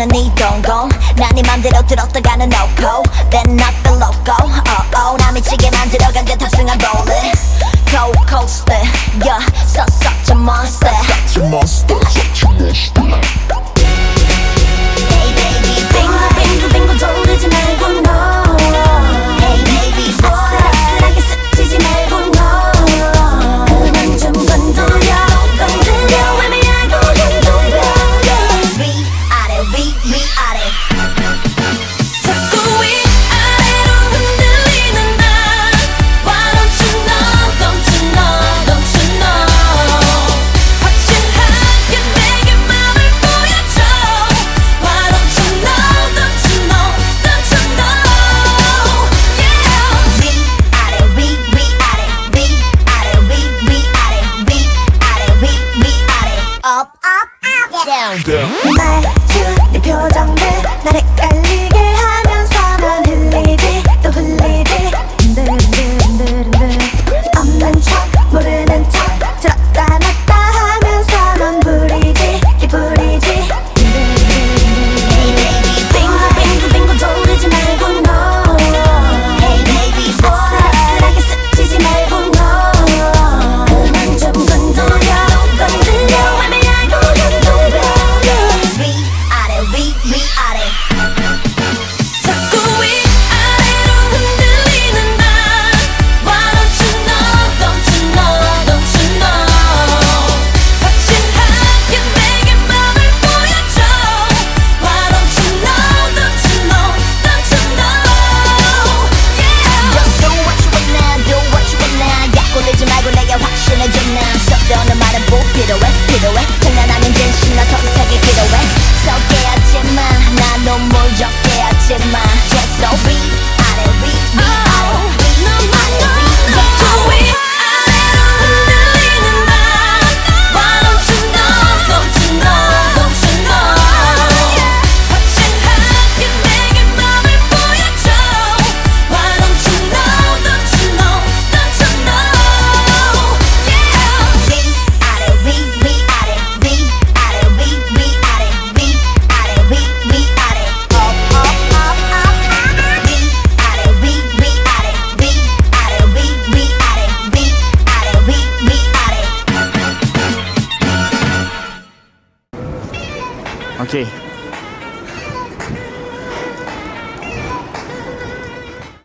원하는 네 동공 난네 맘대로 들었다가는 놓고 Then not the loco oh oh 나 미치게 만들어간 듯 탑승한 볼릿 Go coaster yeah so such a monster such a monster up up up down down 말투 내 표정들 나를 알리 Okay.